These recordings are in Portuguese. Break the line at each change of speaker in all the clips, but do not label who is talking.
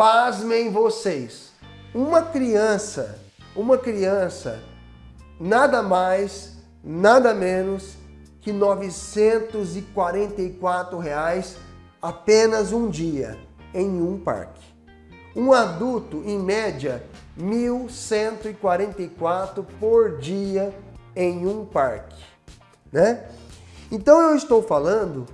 pasmem vocês, uma criança, uma criança, nada mais, nada menos que 944 reais apenas um dia em um parque. Um adulto, em média, 1.144 por dia em um parque, né? Então eu estou falando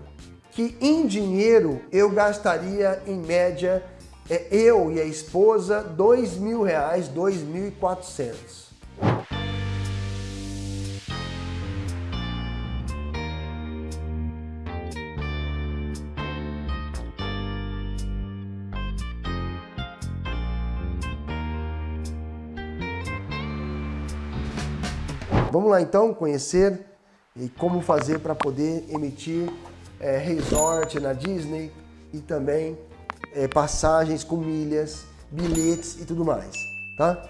que em dinheiro eu gastaria em média, é, eu e a esposa, dois mil reais, dois mil e quatrocentos. Vamos lá então conhecer e como fazer para poder emitir é, resort na Disney e também é, passagens com milhas, bilhetes e tudo mais, tá?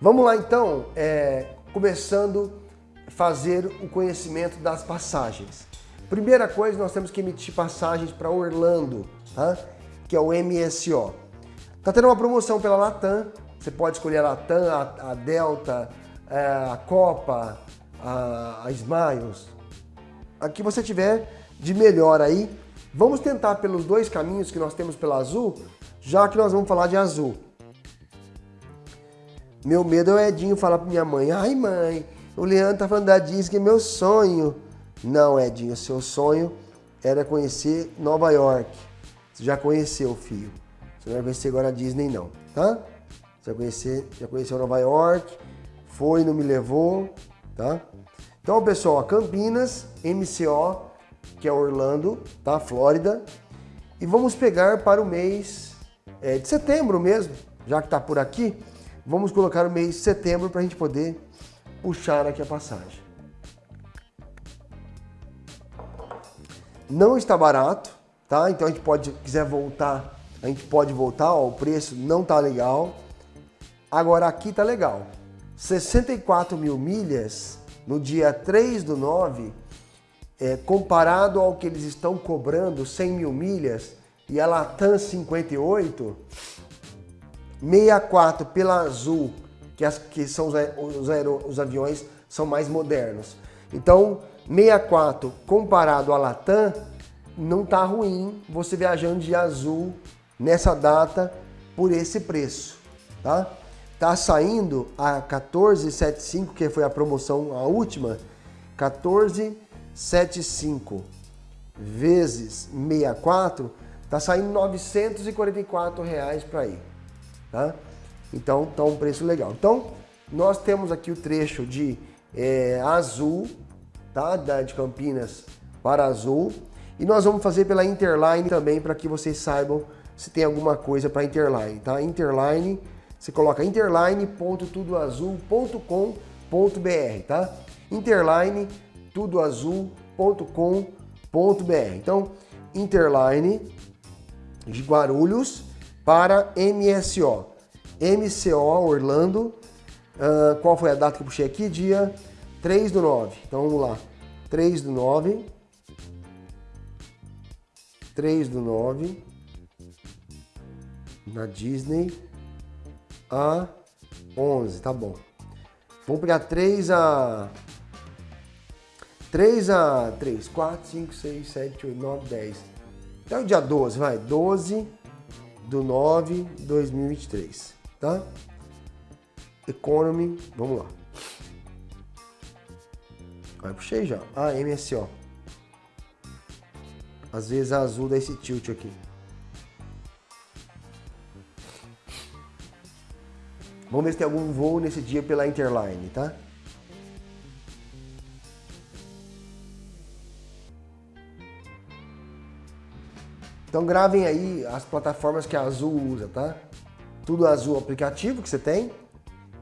Vamos lá então, é, começando a fazer o conhecimento das passagens. Primeira coisa, nós temos que emitir passagens para Orlando, tá? Que é o MSO. Tá tendo uma promoção pela Latam, você pode escolher a Latam, a, a Delta, é, a Copa, a, a Smiles, a que você tiver de melhor aí. Vamos tentar pelos dois caminhos que nós temos pela Azul, já que nós vamos falar de Azul. Meu medo é o Edinho falar para minha mãe, ai mãe, o Leandro tá falando da Disney, é meu sonho. Não, Edinho, seu sonho era conhecer Nova York. Você já conheceu, filho. Você não vai conhecer agora a Disney não, tá? Você vai conhecer, já conheceu Nova York, foi, não me levou, tá? Então, pessoal, Campinas, MCO, que é Orlando, tá? Flórida. E vamos pegar para o mês é, de setembro mesmo, já que está por aqui. Vamos colocar o mês de setembro para a gente poder puxar aqui a passagem. Não está barato, tá? Então a gente pode, quiser voltar, a gente pode voltar, ó, o preço não tá legal. Agora aqui tá legal. 64 mil milhas no dia 3 do 9, é, comparado ao que eles estão cobrando 100 mil milhas e a Latam 58, 64 pela Azul, que, as, que são os, os, os aviões são mais modernos. Então, 64 comparado a Latam, não tá ruim você viajando de azul nessa data por esse preço, tá? Tá saindo a 14,75, que foi a promoção, a última, 14,75 vezes 64, tá saindo 944 reais para ir, tá? Então, tá um preço legal. Então, nós temos aqui o trecho de é, Azul, tá? Da, de Campinas para Azul. E nós vamos fazer pela Interline também, para que vocês saibam se tem alguma coisa para Interline, tá? Interline você coloca interline.tudoazul.com.br, tá? Interline tudoazul.com.br. Então, Interline de Guarulhos para MSO. MCO Orlando. Uh, qual foi a data que eu puxei aqui? Dia 3 do 9. Então vamos lá. 3 do 9. 3 do 9. Na Disney a 11, tá bom. Vamos pegar 3 a... 3 a 3, 4, 5, 6, 7, 8, 9, 10. Até o dia 12, vai. 12 do 9 de 2023, tá? Economy, vamos lá. Aí puxei já. Ah, MSO. Às vezes a azul dá esse tilt aqui. Vamos ver se tem algum voo nesse dia pela Interline, tá? Então gravem aí as plataformas que a Azul usa, tá? Tudo Azul aplicativo que você tem,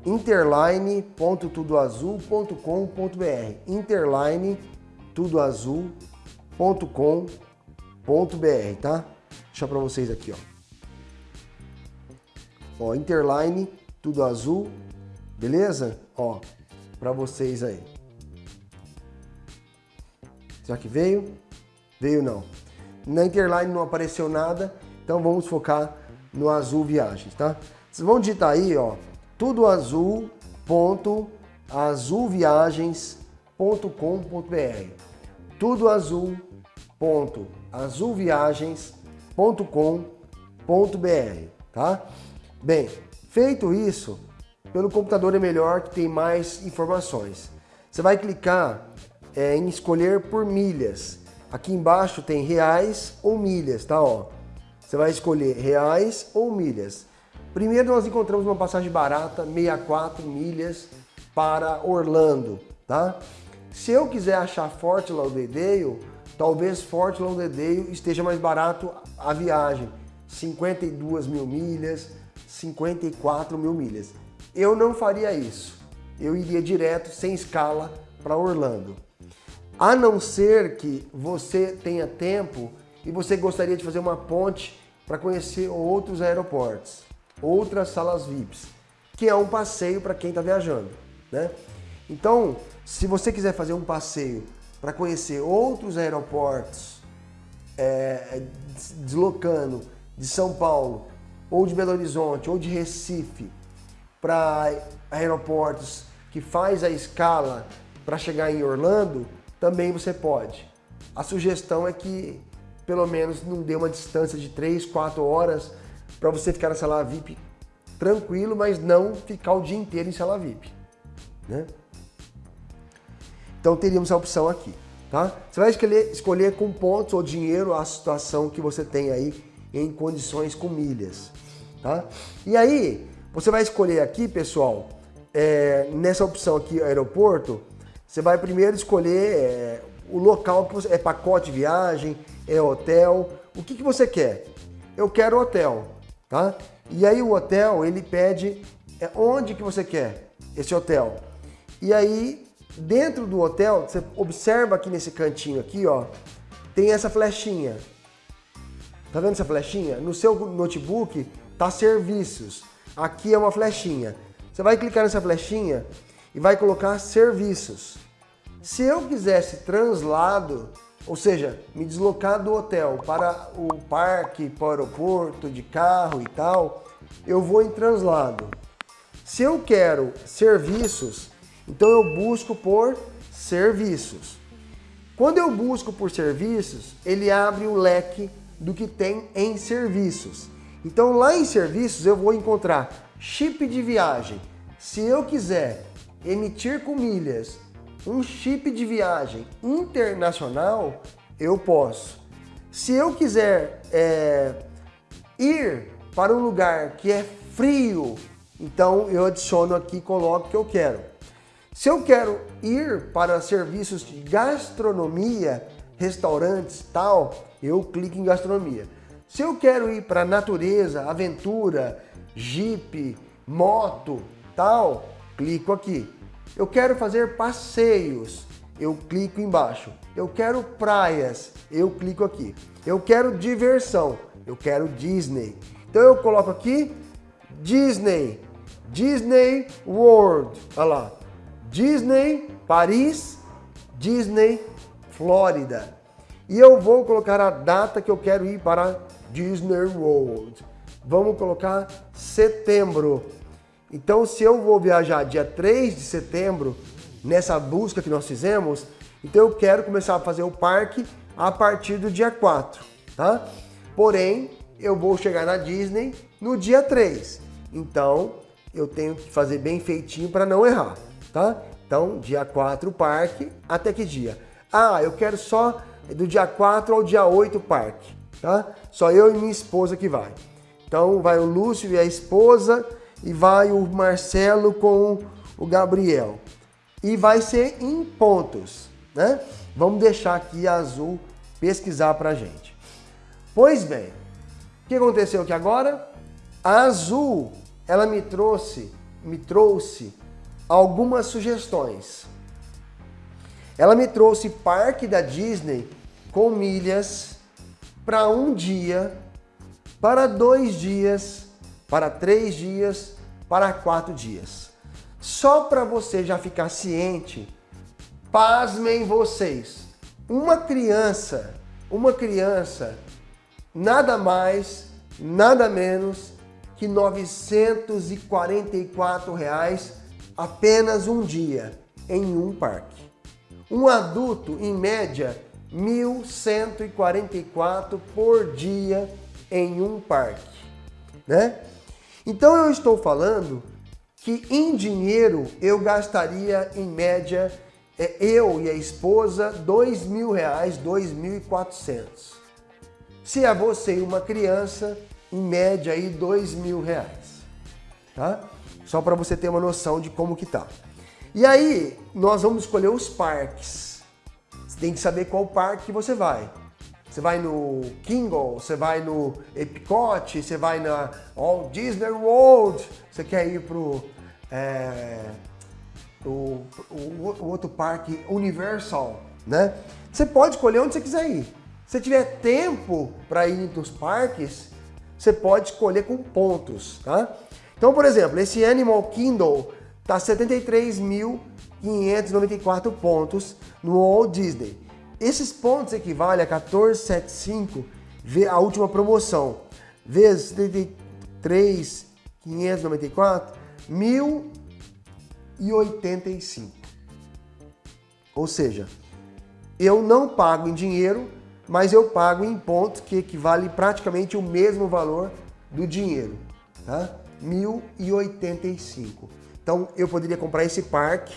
interline.tudoazul.com.br interline.tudoazul.com.br, tá? Deixa deixar para vocês aqui, ó. Ó, interline tudo azul, beleza? Ó, para vocês aí. Será que veio? Veio não. Na Interline não apareceu nada, então vamos focar no Azul Viagens, tá? Vocês vão digitar aí, ó, tudo azul ponto azulviagens.com.br tudo tá? Bem, feito isso, pelo computador é melhor que tem mais informações. Você vai clicar é, em escolher por milhas. Aqui embaixo tem reais ou milhas, tá? Ó, você vai escolher reais ou milhas. Primeiro nós encontramos uma passagem barata, 64 milhas para Orlando, tá? Se eu quiser achar Fort Lauderdale, talvez Fort Lauderdale esteja mais barato a viagem, 52 mil milhas, 54 mil milhas. Eu não faria isso. Eu iria direto, sem escala, para Orlando. A não ser que você tenha tempo e você gostaria de fazer uma ponte para conhecer outros aeroportos, outras salas VIPs, que é um passeio para quem está viajando. Né? Então, se você quiser fazer um passeio para conhecer outros aeroportos, é, deslocando de São Paulo, ou de Belo Horizonte, ou de Recife, para aeroportos que faz a escala para chegar em Orlando, também você pode. A sugestão é que pelo menos não dê uma distância de 3, 4 horas para você ficar na sala VIP tranquilo, mas não ficar o dia inteiro em sala VIP. Né? Então teríamos a opção aqui. Tá? Você vai escolher, escolher com pontos ou dinheiro a situação que você tem aí em condições com milhas. Tá? E aí, você vai escolher aqui, pessoal, é, nessa opção aqui, aeroporto, você vai primeiro escolher é, o local que você... É pacote de viagem, é hotel, o que, que você quer? Eu quero hotel, tá? E aí o hotel, ele pede é, onde que você quer esse hotel. E aí, dentro do hotel, você observa aqui nesse cantinho aqui, ó, tem essa flechinha. Tá vendo essa flechinha? No seu notebook tá serviços. Aqui é uma flechinha. Você vai clicar nessa flechinha e vai colocar serviços. Se eu quisesse translado, ou seja, me deslocar do hotel para o parque, para o aeroporto, de carro e tal, eu vou em translado. Se eu quero serviços, então eu busco por serviços. Quando eu busco por serviços, ele abre o leque do que tem em serviços. Então lá em serviços eu vou encontrar chip de viagem. Se eu quiser emitir com milhas um chip de viagem internacional, eu posso. Se eu quiser é, ir para um lugar que é frio, então eu adiciono aqui e coloco o que eu quero. Se eu quero ir para serviços de gastronomia, restaurantes tal, eu clico em gastronomia. Se eu quero ir para natureza, aventura, jeep, moto, tal, clico aqui. Eu quero fazer passeios, eu clico embaixo. Eu quero praias, eu clico aqui. Eu quero diversão, eu quero Disney. Então eu coloco aqui Disney, Disney World, olha lá. Disney Paris, Disney Flórida. E eu vou colocar a data que eu quero ir para Disney World. Vamos colocar setembro. Então, se eu vou viajar dia 3 de setembro, nessa busca que nós fizemos, então eu quero começar a fazer o parque a partir do dia 4, tá? Porém, eu vou chegar na Disney no dia 3. Então, eu tenho que fazer bem feitinho para não errar, tá? Então, dia 4 o parque, até que dia? Ah, eu quero só do dia 4 ao dia 8 o parque tá? Só eu e minha esposa que vai. Então vai o Lúcio e a esposa e vai o Marcelo com o Gabriel. E vai ser em pontos, né? Vamos deixar aqui a Azul pesquisar pra gente. Pois bem, o que aconteceu aqui agora? A Azul, ela me trouxe, me trouxe algumas sugestões. Ela me trouxe parque da Disney com milhas para um dia, para dois dias, para três dias, para quatro dias. Só para você já ficar ciente, pasmem vocês, uma criança, uma criança, nada mais nada menos que 944 reais apenas um dia em um parque. Um adulto, em média, 1.144 por dia em um parque, né? Então eu estou falando que em dinheiro eu gastaria em média é, eu e a esposa dois mil reais, dois mil e quatrocentos. Se é você e uma criança, em média aí dois mil reais, tá? Só para você ter uma noção de como que tá. E aí nós vamos escolher os parques. Você tem que saber qual parque que você vai. Você vai no Kingle, você vai no Epcot, você vai na Walt Disney World, você quer ir pro é, o, o, outro parque Universal, né? Você pode escolher onde você quiser ir. Se tiver tempo para ir nos parques, você pode escolher com pontos, tá? Então, por exemplo, esse Animal Kingdom tá 73.594 pontos no Walt Disney. Esses pontos equivalem a 1475 a última promoção, vezes 73.594, 1.085. Ou seja, eu não pago em dinheiro, mas eu pago em pontos que equivale praticamente o mesmo valor do dinheiro, tá? 1.085. Então eu poderia comprar esse parque,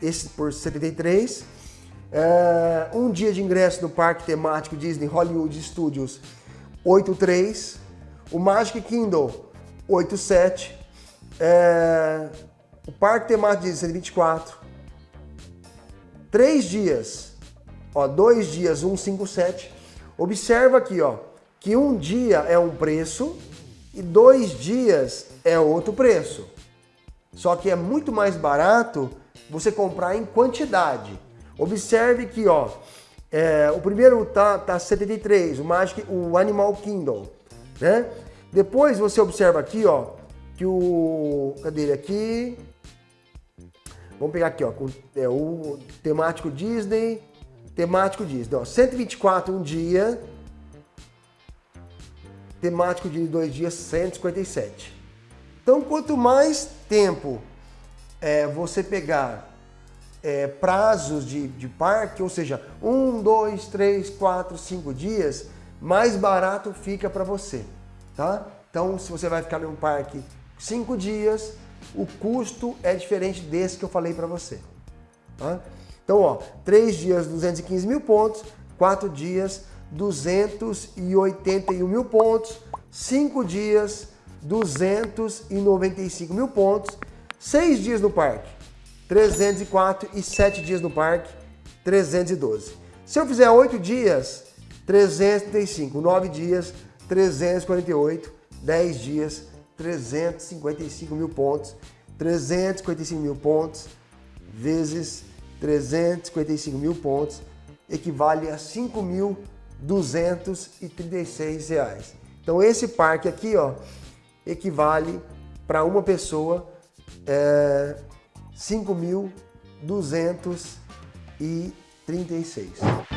esse por 73 é, um dia de ingresso no parque temático Disney Hollywood Studios 83, o Magic Kingdom 87, é, o parque temático Disney 124, três dias, ó, dois dias 157. Observa aqui, ó, que um dia é um preço e dois dias é outro preço. Só que é muito mais barato você comprar em quantidade. Observe que ó, é, o primeiro tá, tá 73, o Magic, o Animal Kingdom, né? Depois você observa aqui, ó, que o... Cadê ele aqui? Vamos pegar aqui, ó, com, é, o temático Disney, temático Disney, ó, 124 um dia, temático de dois dias, 157. Então, quanto mais tempo é, você pegar é, prazos de, de parque, ou seja, um, dois, três, quatro, cinco dias, mais barato fica para você, tá? Então, se você vai ficar em um parque cinco dias, o custo é diferente desse que eu falei para você, tá? Então, ó, três dias, 215 mil pontos, quatro dias, 281 mil pontos, cinco dias, 295 mil pontos, seis dias no parque, 304 e 7 dias no parque, 312. Se eu fizer 8 dias, 335, 9 dias, 348, 10 dias, 355 mil pontos, 355 mil pontos vezes 355 mil pontos equivale a 5.236 reais. Então esse parque aqui, ó, equivale para uma pessoa é, 5.236.